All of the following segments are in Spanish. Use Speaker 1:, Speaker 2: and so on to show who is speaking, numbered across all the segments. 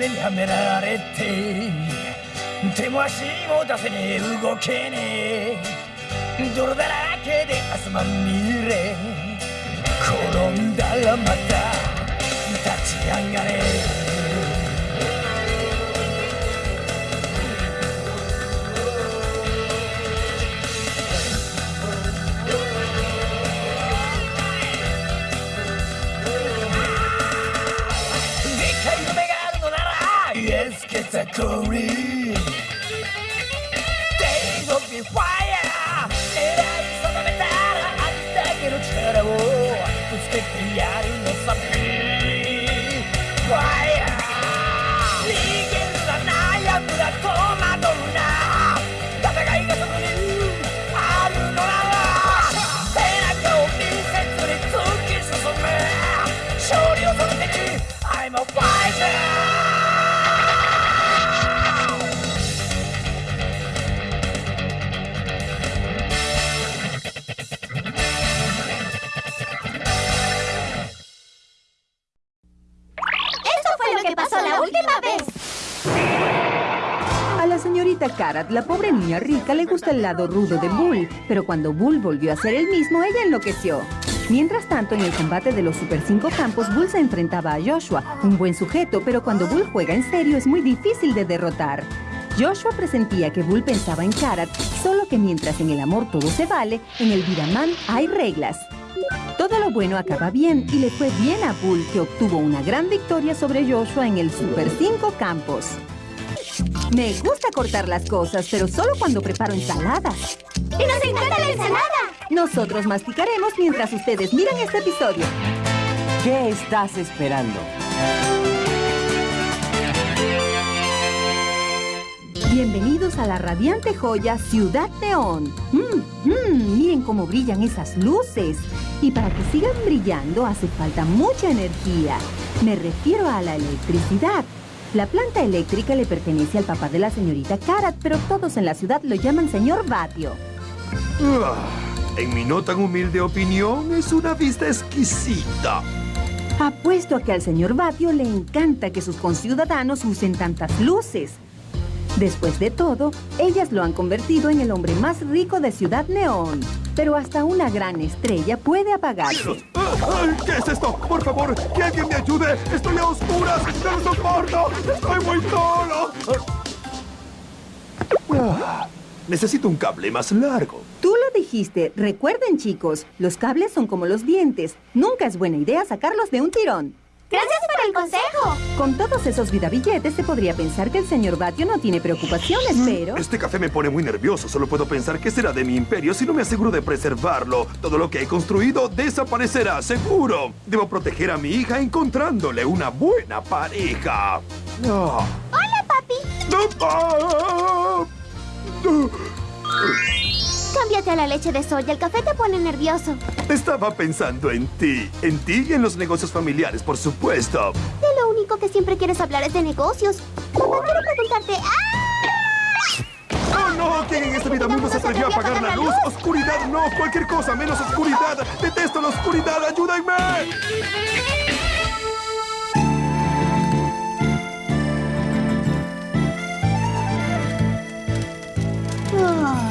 Speaker 1: 目にはめられて手も足も出せねえ動けねえ。泥だらけで汗まみれ。転んだらまた立ち上がれ。factory. Days of the fire, it is so much better. I'm taking
Speaker 2: a travel to speak the end of something.
Speaker 3: A la señorita Karat, la pobre niña rica, le gusta el lado rudo de Bull, pero cuando Bull volvió a ser el mismo, ella enloqueció. Mientras tanto, en el combate de los Super 5 campos, Bull se enfrentaba a Joshua, un buen sujeto, pero cuando Bull juega en serio es muy difícil de derrotar. Joshua presentía que Bull pensaba en Karat, solo que mientras en el amor todo se vale, en el Viraman hay reglas. Todo lo bueno acaba bien y le fue bien a Bull, que obtuvo una gran victoria sobre Joshua en el Super 5 campos. Me gusta cortar las cosas, pero solo cuando preparo ensaladas.
Speaker 2: ¡Y nos encanta la ensalada!
Speaker 3: Nosotros masticaremos mientras ustedes miran este episodio.
Speaker 4: ¿Qué estás esperando?
Speaker 3: Bienvenidos a la radiante joya Ciudad Neón. Mm, mm, miren cómo brillan esas luces. Y para que sigan brillando hace falta mucha energía. Me refiero a la electricidad. La planta eléctrica le pertenece al papá de la señorita Karat, pero todos en la ciudad lo llaman señor Batio.
Speaker 5: Ah, En mi no tan humilde opinión, es una vista exquisita.
Speaker 3: Apuesto a que al señor Batio le encanta que sus conciudadanos usen tantas luces. Después de todo, ellas lo han convertido en el hombre más rico de Ciudad Neón. Pero hasta una gran estrella puede apagarse.
Speaker 5: Ay, ¿Qué es esto? Por favor, que alguien me ayude. Estoy a oscuras. No lo soporto. Estoy muy solo. Ah, necesito un cable más largo.
Speaker 3: Tú lo dijiste. Recuerden, chicos, los cables son como los dientes. Nunca es buena idea sacarlos de un tirón.
Speaker 2: ¡Gracias por el consejo!
Speaker 3: Con todos esos vidabilletes se podría pensar que el señor Batio no tiene preocupaciones, pero...
Speaker 5: Este café me pone muy nervioso. Solo puedo pensar qué será de mi imperio si no me aseguro de preservarlo. Todo lo que he construido desaparecerá, seguro. Debo proteger a mi hija encontrándole una buena pareja. Ah.
Speaker 2: ¡Hola, papi!
Speaker 5: Ah.
Speaker 2: Cámbiate a la leche de soya. El café te pone nervioso.
Speaker 5: Estaba pensando en ti. En ti y en los negocios familiares, por supuesto.
Speaker 2: De lo único que siempre quieres hablar es de negocios. Papá, quiero preguntarte... ¡Ah!
Speaker 5: ¡Oh, no! ¿Quién en esta vida mundo se atrevió a apagar la luz? ¡Oscuridad no! ¡Cualquier cosa menos oscuridad! ¡Detesto la oscuridad! ¡Ayúdenme!
Speaker 6: Karat.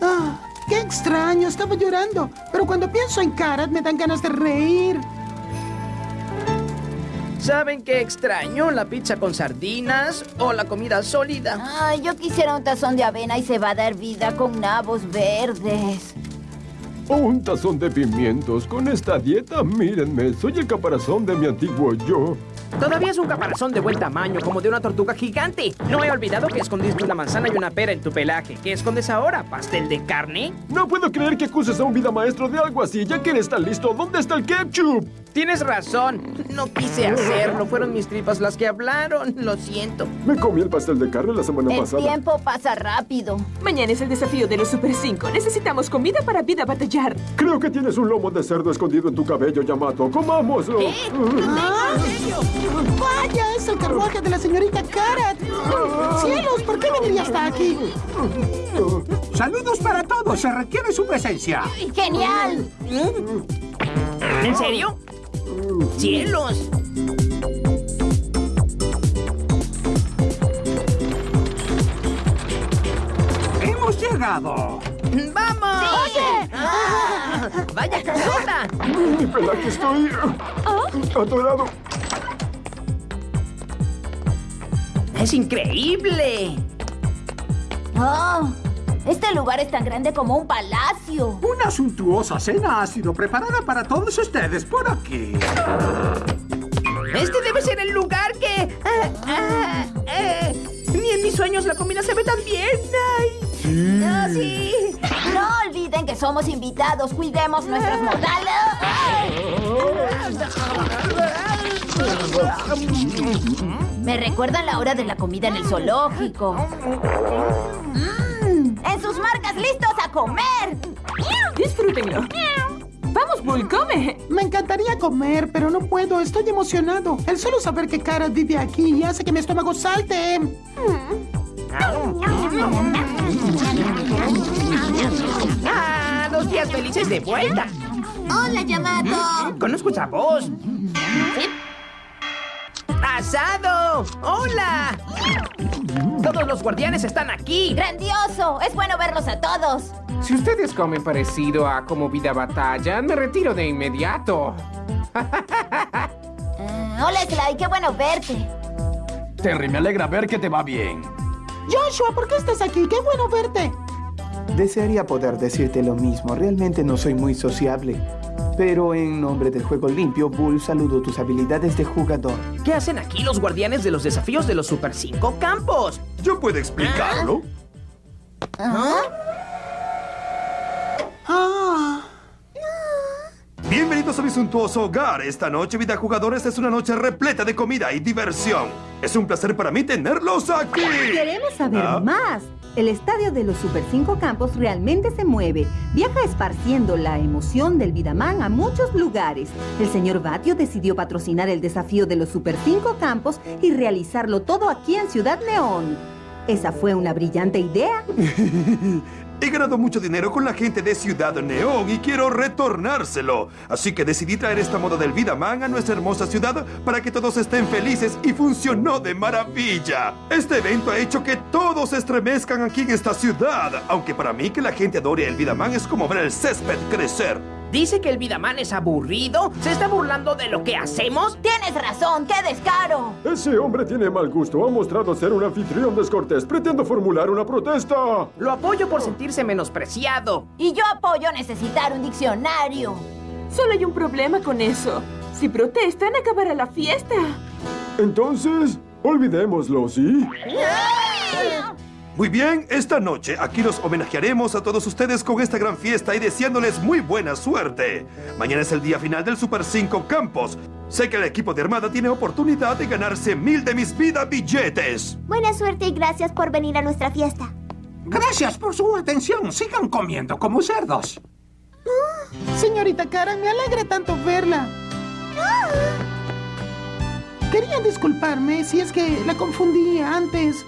Speaker 6: Ah, ¡Qué extraño! Estaba llorando. Pero cuando pienso en Karat me dan ganas de reír.
Speaker 7: ¿Saben qué extraño? ¿La pizza con sardinas o la comida sólida?
Speaker 8: Ay, yo quisiera un tazón de avena y cebada hervida con nabos verdes.
Speaker 9: O un tazón de pimientos. Con esta dieta, mírenme, soy el caparazón de mi antiguo yo.
Speaker 7: Todavía es un caparazón de buen tamaño, como de una tortuga gigante. No he olvidado que escondiste una manzana y una pera en tu pelaje. ¿Qué escondes ahora? ¿Pastel de carne?
Speaker 9: No puedo creer que acuses a un vida maestro de algo así, ya que eres tan listo. ¿Dónde está el ketchup?
Speaker 7: Tienes razón. No quise hacerlo. Fueron mis tripas las que hablaron. Lo siento.
Speaker 9: Me comí el pastel de carne la semana
Speaker 8: El
Speaker 9: pasada.
Speaker 8: tiempo pasa rápido.
Speaker 10: Mañana es el desafío de los Super 5. Necesitamos comida para vida batallar.
Speaker 9: Creo que tienes un lomo de cerdo escondido en tu cabello, Yamato. ¡Comámoslo!
Speaker 6: Ah, ¡Vaya! Es el carruaje de la señorita Karat. ¡Cielos! ¿Por qué vendría hasta aquí?
Speaker 11: Saludos para todos, se requiere su presencia.
Speaker 8: ¡Genial!
Speaker 7: ¿En serio? ¡Cielos!
Speaker 11: Hemos llegado.
Speaker 7: ¡Vamos!
Speaker 8: ¡Oye!
Speaker 7: Ah, ¡Vaya casota!
Speaker 9: Mi pelaje estoy atorado.
Speaker 7: ¡Es increíble!
Speaker 8: ¡Oh! Este lugar es tan grande como un palacio.
Speaker 11: Una suntuosa cena ha sido preparada para todos ustedes por aquí.
Speaker 7: Este debe ser el lugar que... ah, ah, eh, Ni en mis sueños la comida se ve tan bien. ¡Ay! ¡Ah, sí!
Speaker 8: No olviden que somos invitados. Cuidemos nuestros modales. Me recuerdan la hora de la comida en el zoológico. Mm, ¡En sus marcas listos a comer!
Speaker 10: Disfrútenlo. Vamos, Bull, come.
Speaker 6: Me encantaría comer, pero no puedo. Estoy emocionado. El solo saber que Karat vive aquí hace que mi estómago salte.
Speaker 7: ¡Ah! ¡Dos días felices de vuelta!
Speaker 2: Hola, Yamato.
Speaker 7: Conozco esa voz. ¡Asado! ¡Hola! Todos los guardianes están aquí.
Speaker 8: ¡Grandioso! Es bueno verlos a todos.
Speaker 12: Si ustedes comen parecido a como vida batalla, me retiro de inmediato.
Speaker 8: Eh, hola, Sly. Qué bueno verte.
Speaker 13: Terry, me alegra ver que te va bien.
Speaker 6: Joshua, ¿por qué estás aquí? ¡Qué bueno verte!
Speaker 14: Desearía poder decirte lo mismo. Realmente no soy muy sociable. Pero en nombre del juego limpio, Bull, saludo tus habilidades de jugador.
Speaker 7: ¿Qué hacen aquí los guardianes de los desafíos de los Super 5 Campos?
Speaker 5: ¿Yo puedo explicarlo?
Speaker 6: Ah.
Speaker 5: Bienvenidos a mi suntuoso hogar. Esta noche, vida jugadores, es una noche repleta de comida y diversión. Es un placer para mí tenerlos aquí.
Speaker 3: Queremos saber
Speaker 5: Ah.
Speaker 3: más. El estadio de los Super 5 Campos realmente se mueve. Viaja esparciendo la emoción del Vidaman a muchos lugares. El señor Batio decidió patrocinar el desafío de los Super 5 Campos y realizarlo todo aquí en Ciudad Neón. Esa fue una brillante idea.
Speaker 5: He ganado mucho dinero con la gente de Ciudad Neón y quiero retornárselo. Así que decidí traer esta moda del Vida Man a nuestra hermosa ciudad para que todos estén felices y funcionó de maravilla. Este evento ha hecho que todos estremezcan aquí en esta ciudad, aunque para mí que la gente adore el Vida Man es como ver el césped crecer.
Speaker 7: ¿Dice que el Vidaman es aburrido? ¿Se está burlando de lo que hacemos?
Speaker 8: Tienes razón, qué descaro.
Speaker 9: Ese hombre tiene mal gusto. Ha mostrado ser un anfitrión descortés. Pretendo formular una protesta.
Speaker 7: Lo apoyo por sentirse menospreciado.
Speaker 8: Y yo apoyo necesitar un diccionario.
Speaker 10: Solo hay un problema con eso. Si protestan, acabará la fiesta.
Speaker 9: Entonces, olvidémoslo, ¿sí?
Speaker 5: Muy bien, esta noche aquí los homenajearemos a todos ustedes con esta gran fiesta y deseándoles muy buena suerte. Mañana es el día final del Super 5 Campos. Sé que el equipo de Armada tiene oportunidad de ganarse mil de mis vida billetes.
Speaker 2: Buena suerte y gracias por venir a nuestra fiesta.
Speaker 11: Gracias por su atención. Sigan comiendo como cerdos.
Speaker 6: Señorita Karen, me alegra tanto verla. Quería disculparme si es que la confundí antes.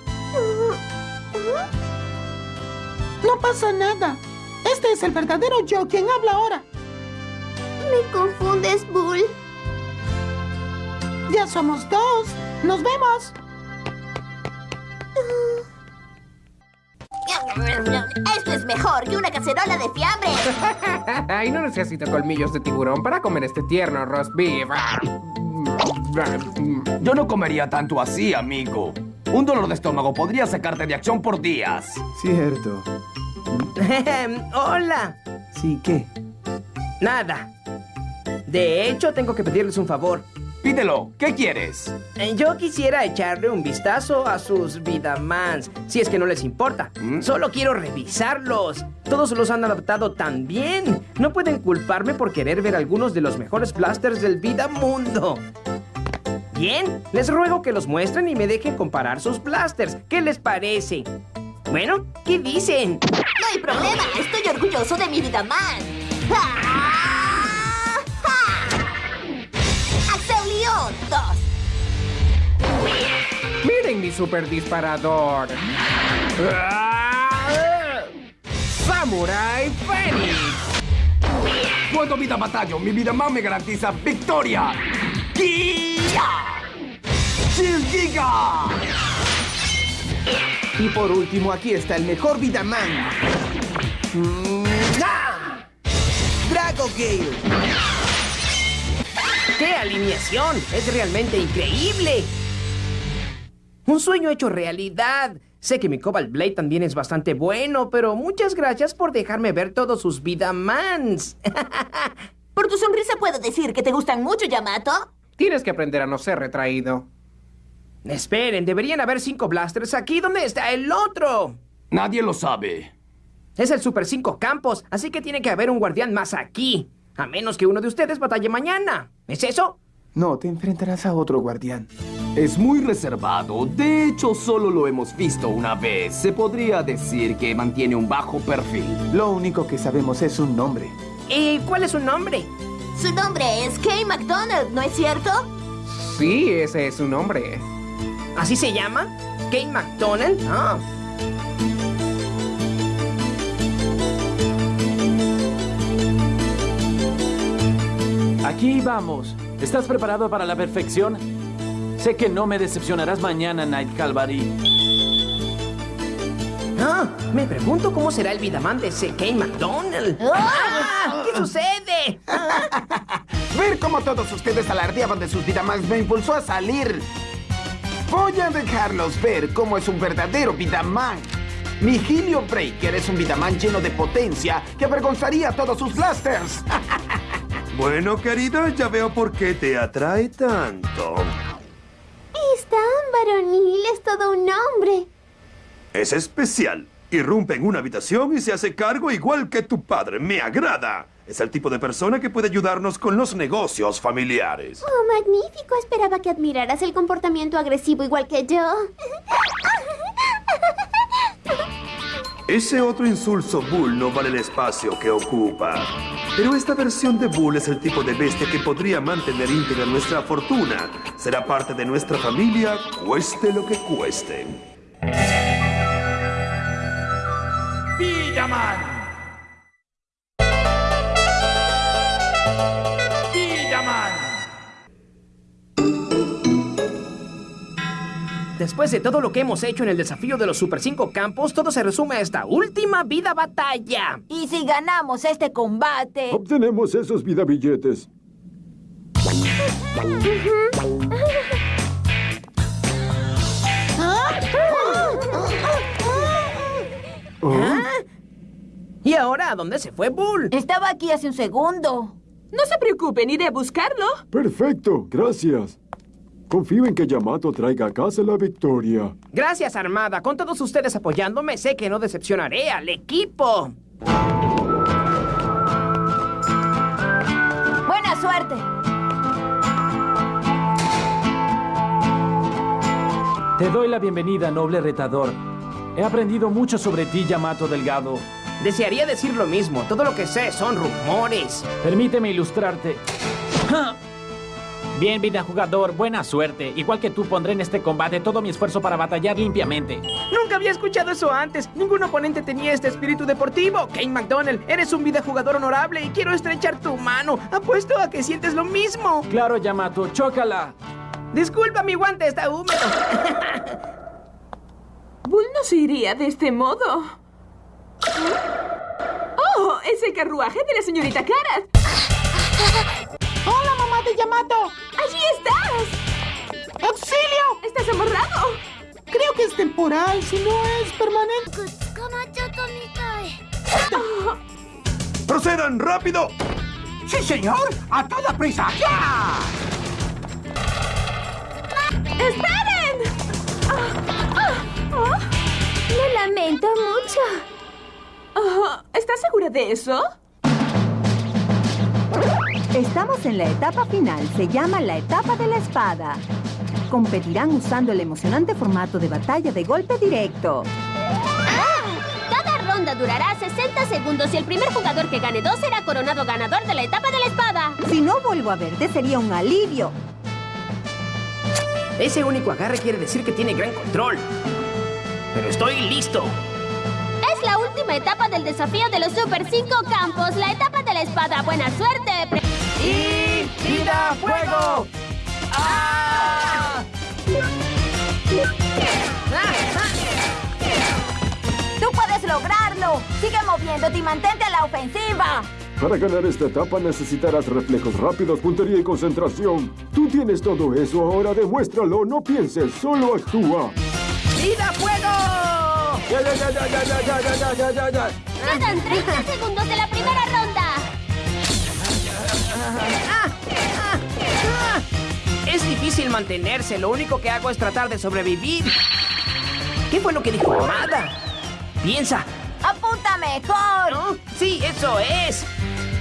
Speaker 6: No pasa nada. Este es el verdadero yo quien habla ahora.
Speaker 2: Me confundes, Bull.
Speaker 6: Ya somos dos. Nos vemos.
Speaker 2: Esto es mejor que una cacerola de fiambre.
Speaker 12: Ay, no necesito colmillos de tiburón para comer este tierno roast beef.
Speaker 13: Yo no comería tanto así, amigo. Un dolor de estómago podría sacarte de acción por días.
Speaker 14: Cierto.
Speaker 7: Hola.
Speaker 14: Sí, ¿qué?
Speaker 7: Nada. De hecho, tengo que pedirles un favor.
Speaker 13: Pídelo. ¿Qué quieres?
Speaker 7: Eh, Yo quisiera echarle un vistazo a sus Vidamans, si es que no les importa. Solo quiero revisarlos. Todos los han adaptado tan bien. No pueden culparme por querer ver algunos de los mejores blasters del Vida Mundo. Bien, les ruego que los muestren y me dejen comparar sus blasters. ¿Qué les parece? Bueno, ¿qué dicen?
Speaker 15: No hay problema, estoy orgulloso de mi vida man. ¡Ah! ¡Axelion 2!
Speaker 12: Miren mi super disparador. ¡Ah! ¡Samurai Phoenix!
Speaker 13: Puedo vida batalla, mi vida más me garantiza victoria. ¡Kia! ¡Giga!
Speaker 14: Y por último, aquí está el mejor Vidaman. Drago Gale.
Speaker 7: ¡Qué alineación! ¡Es realmente increíble! Un sueño hecho realidad. Sé que mi Cobalt Blade también es bastante bueno, pero muchas gracias por dejarme ver todos sus Vidamans.
Speaker 15: Por tu sonrisa puedo decir que te gustan mucho, Yamato.
Speaker 12: Tienes que aprender a no ser retraído.
Speaker 7: Esperen, deberían haber cinco blasters aquí. ¿Dónde está el otro?
Speaker 13: Nadie lo sabe.
Speaker 7: Es el Super 5 Campos, así que tiene que haber un guardián más aquí. A menos que uno de ustedes batalle mañana. ¿Es eso?
Speaker 14: No, te enfrentarás a otro guardián.
Speaker 13: Es muy reservado. De hecho, solo lo hemos visto una vez. Se podría decir que mantiene un bajo perfil.
Speaker 14: Lo único que sabemos es su nombre.
Speaker 7: ¿Y cuál es su nombre?
Speaker 15: Su nombre es Kay McDonald, ¿no es cierto?
Speaker 12: Sí, ese es su nombre.
Speaker 7: ¿Así se llama? ¿Kate McDonald? Ah.
Speaker 16: Aquí vamos. ¿Estás preparado para la perfección? Sé que no me decepcionarás mañana, Night Calvary.
Speaker 7: Ah, me pregunto cómo será el Vidaman de ese Kate McDonald. ¡Ah! ¿Qué sucede?
Speaker 11: Ver cómo todos ustedes alardeaban de sus Vidamans me impulsó a salir. Voy a dejarlos ver cómo es un verdadero Vidaman. Mi Helio Breaker es un Vidaman lleno de potencia que avergonzaría a todos sus blasters.
Speaker 5: Bueno, querida, ya veo por qué te atrae tanto.
Speaker 2: Es tan varonil, es todo un hombre.
Speaker 5: Es especial. Irrumpe en una habitación y se hace cargo igual que tu padre. Me agrada. Es el tipo de persona que puede ayudarnos con los negocios familiares.
Speaker 2: Oh, magnífico. Esperaba que admiraras el comportamiento agresivo igual que yo.
Speaker 5: Ese otro insulso Bull no vale el espacio que ocupa. Pero esta versión de Bull es el tipo de bestia que podría mantener íntegra nuestra fortuna. Será parte de nuestra familia, cueste lo que cueste.
Speaker 1: Villaman.
Speaker 7: Después de todo lo que hemos hecho en el desafío de los Super 5 Campos, todo se resume a esta última vida batalla.
Speaker 8: Y si ganamos este combate...
Speaker 9: Obtenemos esos vida billetes.
Speaker 7: A dónde se fue Bull?
Speaker 8: Estaba aquí hace un segundo.
Speaker 10: No se preocupen, iré a buscarlo.
Speaker 9: Perfecto, gracias. Confío en que Yamato traiga a casa la victoria.
Speaker 7: Gracias, Armada. Con todos ustedes apoyándome, sé que no decepcionaré al equipo.
Speaker 8: Buena suerte.
Speaker 16: Te doy la bienvenida, noble retador. He aprendido mucho sobre ti, Yamato Delgado.
Speaker 7: Desearía decir lo mismo. Todo lo que sé son rumores.
Speaker 16: Permíteme ilustrarte.
Speaker 17: Bien, vida jugador, buena suerte. Igual que tú, pondré en este combate todo mi esfuerzo para batallar limpiamente.
Speaker 7: Nunca había escuchado eso antes. Ningún oponente tenía este espíritu deportivo. Kane McDonald, eres un vida jugador honorable y quiero estrechar tu mano. Apuesto a que sientes lo mismo.
Speaker 16: Claro, Yamato, chócala.
Speaker 7: Disculpa, mi guante está húmedo.
Speaker 10: Bull no se iría de este modo. ¡Oh! Es el carruaje de la señorita Karat.
Speaker 6: ¡Hola, mamá de Yamato!
Speaker 10: ¡Allí estás!
Speaker 6: ¡Auxilio!
Speaker 10: ¡Estás amarrado!
Speaker 6: Creo que es temporal, si no es permanente.
Speaker 5: ¡Procedan rápido!
Speaker 11: ¡Sí, señor! ¡A toda prisa! ¡Ya!
Speaker 10: De eso?
Speaker 3: Estamos en la etapa final. Se llama la etapa de la espada. Competirán usando el emocionante formato de batalla de golpe directo.
Speaker 18: Cada ronda durará 60 segundos y el primer jugador que gane dos será coronado ganador de la etapa de la espada.
Speaker 3: Si no vuelvo a verte, sería un alivio.
Speaker 7: Ese único agarre quiere decir que tiene gran control. Pero estoy listo.
Speaker 18: Última etapa del desafío de los Super 5 Campos, la etapa de la espada. Buena suerte.
Speaker 7: ¡Y vida fuego! ¡Ah!
Speaker 8: ¡Tú puedes lograrlo! ¡Sigue moviéndote y mantente a la ofensiva!
Speaker 9: Para ganar esta etapa necesitarás reflejos rápidos, puntería y concentración. Tú tienes todo eso, ahora demuéstralo. No pienses, solo actúa.
Speaker 7: ¡Vida fuego!
Speaker 16: Ya, ya, ya, ya, ya, ya, ya, ya, ya, ya, ya.
Speaker 18: Quedan 30 segundos de la primera ronda.
Speaker 7: ¡Ah! ¡Ah! ¡Ah! Es difícil mantenerse. Lo único que hago es tratar de sobrevivir. ¿Qué fue lo que dijo Amada? Piensa.
Speaker 8: ¡Apunta mejor!
Speaker 7: ¿No? Sí, eso es.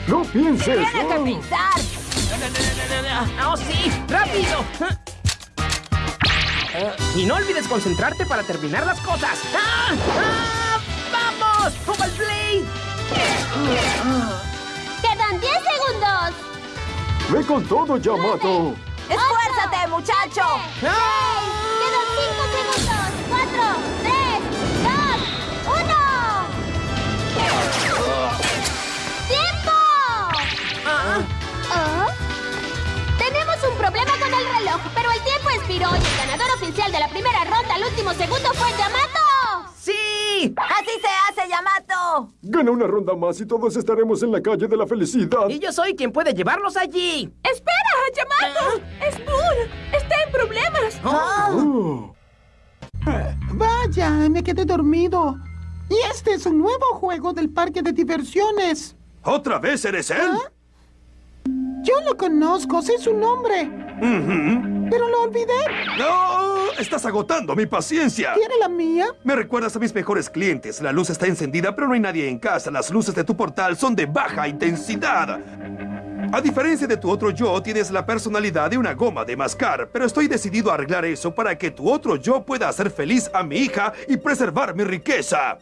Speaker 9: No pienses.
Speaker 8: ¡Tienes que
Speaker 9: oh.
Speaker 8: pensar!
Speaker 7: ¡Oh, sí! ¡Rápido! Y no olvides concentrarte para terminar las cosas. ¡Ah! ¡Ah! ¡Vamos! ¡Oval Blade!
Speaker 18: Quedan 10 segundos.
Speaker 9: Ve con todo, Yamato.
Speaker 8: ¡Esfuérzate, muchacho!
Speaker 7: ¡Ah!
Speaker 18: Quedan 5 segundos. 4, problema con el reloj, pero el tiempo expiró y el ganador oficial de la primera ronda al último segundo fue Yamato.
Speaker 7: ¡Sí!
Speaker 8: ¡Así se hace, Yamato!
Speaker 9: Gana una ronda más y todos estaremos en la calle de la felicidad.
Speaker 7: Y yo soy quien puede llevarlos allí.
Speaker 10: ¡Espera, Yamato! ¡Es Bull! ¡Está en problemas!
Speaker 9: Oh.
Speaker 6: Vaya, me quedé dormido. Y este es un nuevo juego del parque de diversiones.
Speaker 5: ¿Otra vez eres él?
Speaker 6: ¿Ah? Yo lo conozco, sé su nombre, Pero lo olvidé.
Speaker 5: ¡No! Estás agotando mi paciencia.
Speaker 6: ¿Quiere la mía?
Speaker 5: Me recuerdas a mis mejores clientes. La luz está encendida, pero no hay nadie en casa. Las luces de tu portal son de baja intensidad. A diferencia de tu otro yo, tienes la personalidad de una goma de mascar, pero estoy decidido a arreglar eso para que tu otro yo pueda hacer feliz a mi hija y preservar mi riqueza.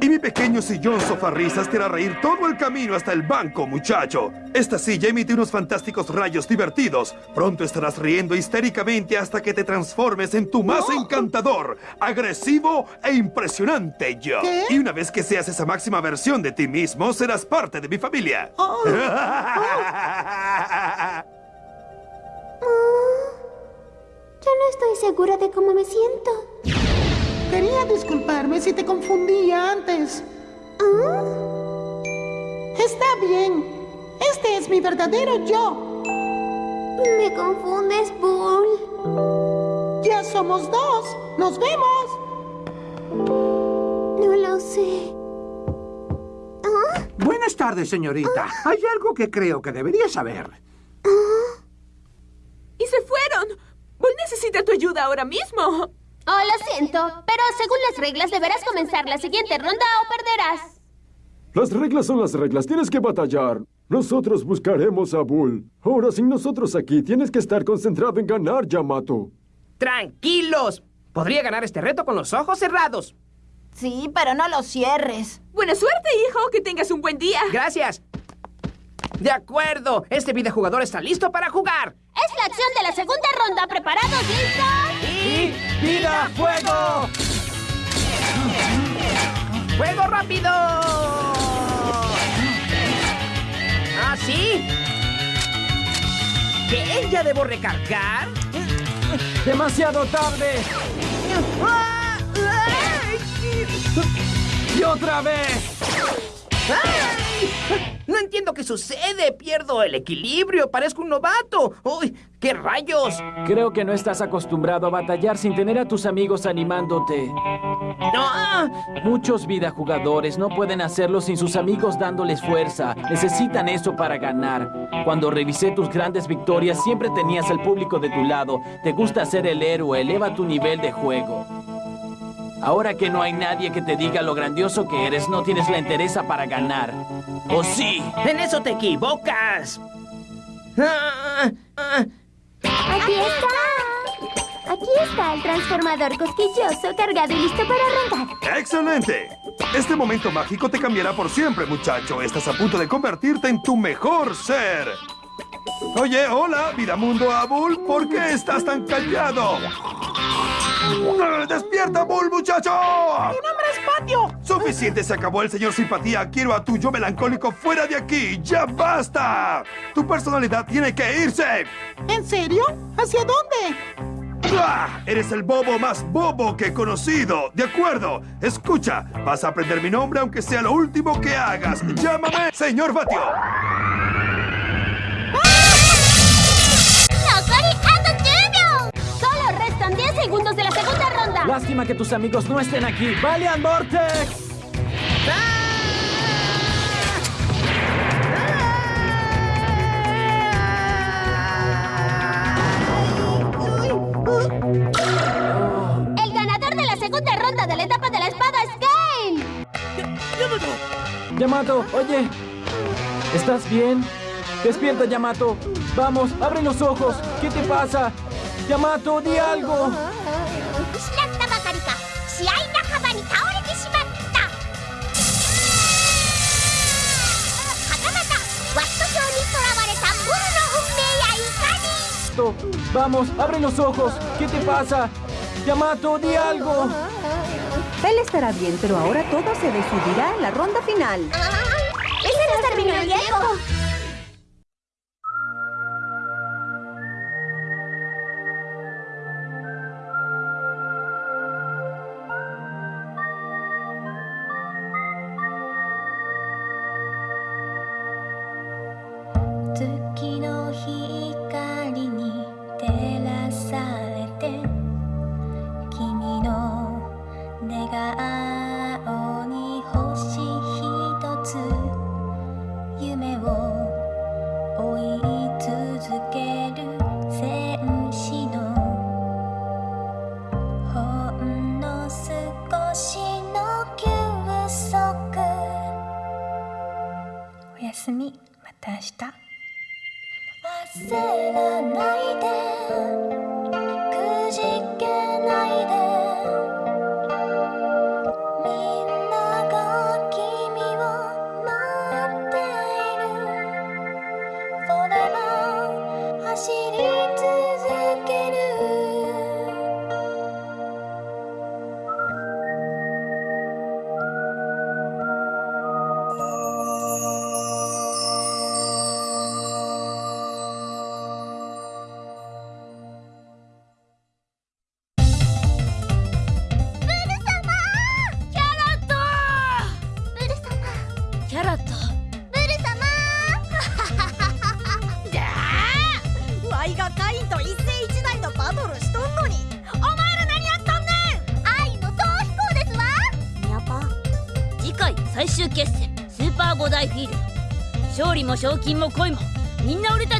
Speaker 5: Y mi pequeño sillón sofarrisas te hará reír todo el camino hasta el banco, muchacho. Esta silla emite unos fantásticos rayos divertidos. Pronto estarás riendo histéricamente hasta que te transformes en tu más encantador, agresivo e impresionante yo.
Speaker 6: ¿Qué?
Speaker 5: Y una vez que seas esa máxima versión de ti mismo, serás parte de mi familia.
Speaker 6: Oh,
Speaker 18: Yo no estoy segura de cómo me siento.
Speaker 6: quería disculparme si te confundía antes.
Speaker 18: ¿Ah?
Speaker 6: Está bien. Este es mi verdadero yo.
Speaker 18: Me confundes, Bull.
Speaker 6: Ya somos dos. Nos vemos.
Speaker 18: No lo sé.
Speaker 11: Buenas tardes, señorita. Hay algo que creo que debería saber.
Speaker 10: ¡Y se fueron! Bull necesita tu ayuda ahora mismo.
Speaker 18: Oh, lo siento, pero según las reglas deberás comenzar la siguiente ronda o perderás.
Speaker 9: Las reglas son las reglas, tienes que batallar. Nosotros buscaremos a Bull. Ahora, sin nosotros aquí, tienes que estar concentrado en ganar, Yamato.
Speaker 7: ¡Tranquilos! Podría ganar este reto con los ojos cerrados.
Speaker 8: Sí, pero no lo cierres.
Speaker 10: Buena suerte, hijo. Que tengas un buen día.
Speaker 7: Gracias. De acuerdo. Este videojugador está listo para jugar.
Speaker 18: Es la acción de la segunda ronda. ¿Preparados? ¿Listos?
Speaker 7: ¡Y vida fuego! ¡Fuego rápido! ¿Ah, sí? ¿Que ya debo recargar?
Speaker 16: ¡Demasiado tarde! ¡Y otra vez!
Speaker 7: ¡Ay! entiendo qué sucede. Pierdo el equilibrio. Parezco un novato. ¡Uy! ¡Qué rayos!
Speaker 16: Creo que no estás acostumbrado a batallar sin tener a tus amigos animándote.
Speaker 7: ¡No!
Speaker 16: Muchos vida jugadores no pueden hacerlo sin sus amigos dándoles fuerza. Necesitan eso para ganar. Cuando revisé tus grandes victorias, siempre tenías al público de tu lado. Te gusta ser el héroe, eleva tu nivel de juego. Ahora que no hay nadie que te diga lo grandioso que eres, no tienes la entereza para ganar. ¿O sí?
Speaker 7: En eso te equivocas. Ah, ah,
Speaker 2: Aquí está. Aquí está el transformador cosquilloso cargado y listo para arrancar.
Speaker 5: ¡Excelente! Este momento mágico te cambiará por siempre, muchacho. Estás a punto de convertirte en tu mejor ser. Oye, hola, Vidamundo Abul. ¿Por qué estás tan callado? ¡Ah, ¡Despierta, Bull, muchacho!
Speaker 6: ¡Mi nombre es Patio!
Speaker 5: Suficiente, se acabó el señor simpatía. Quiero a tu yo melancólico fuera de aquí. ¡Ya basta! Tu personalidad tiene que irse.
Speaker 6: ¿En serio? ¿Hacia dónde?
Speaker 5: ¡Ah! Eres el bobo más bobo que he conocido. De acuerdo. Escucha, vas a aprender mi nombre aunque sea lo último que hagas. Llámame señor Batio.
Speaker 16: Lástima que tus amigos no estén aquí. ¡Valiant Vortex!
Speaker 2: El ganador de la segunda ronda de la etapa de la espada es Gale.
Speaker 16: Yamato, oye. ¿Estás bien? Despierta, Yamato. Vamos, abre los ojos. ¿Qué te pasa? Yamato, di algo.
Speaker 2: 失ったばかりか試合半ばに倒れてしまったはたまたワット教に囚われたブルの運命やいかに
Speaker 16: To- Vamos, abre los ojos. ¿Qué te pasa? Yamato, di algo.
Speaker 3: Él estará bien, pero ahora todo se decidirá en la ronda final.
Speaker 2: ¡Ese nos terminó el tiempo!「
Speaker 19: 寝顔に星ひとつ」「夢を追い続ける戦士の」「ほんの少しの休息」「おやすみ。また明日」焦らない
Speaker 20: 賞金も恋もみんな俺たち